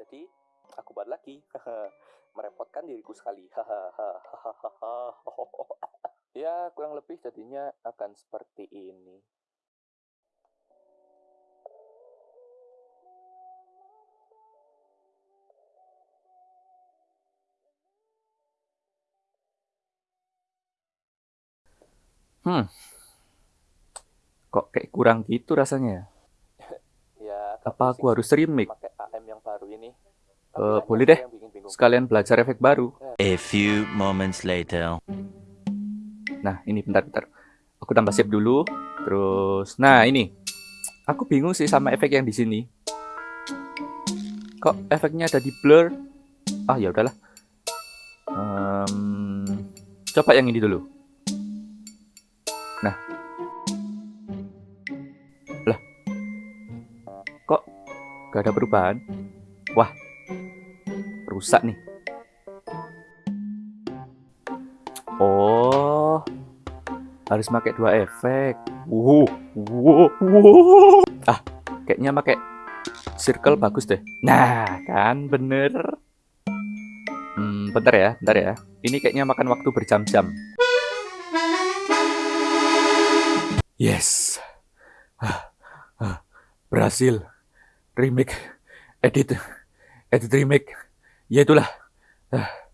Jadi, aku buat lagi. Merepotkan diriku sekali. ya, kurang lebih jadinya akan seperti ini. Hmm. Kok kayak kurang gitu rasanya? Ya, Apa aku harus remake? pakai AM yang baru ini. Eh, boleh deh. Sekalian belajar efek baru. A few moments later. Nah, ini bentar-bentar. Aku tambah save dulu. Terus, nah ini. Aku bingung sih sama efek yang di sini. Kok efeknya ada di blur? Ah, ya udahlah. Em, coba yang ini dulu. Nah. Lah. Kok gak ada perubahan? Wah. Rusak nih. Oh. Harus pakai dua efek. Wow, wow, wow. Ah, kayaknya pakai circle bagus deh. Nah, kan bener. Hmm, bentar ya, bentar ya. Ini kayaknya makan waktu berjam-jam. Yes. Ah, ah, berhasil. Remake. Edit. Edit remake. Ya itulah. Ah.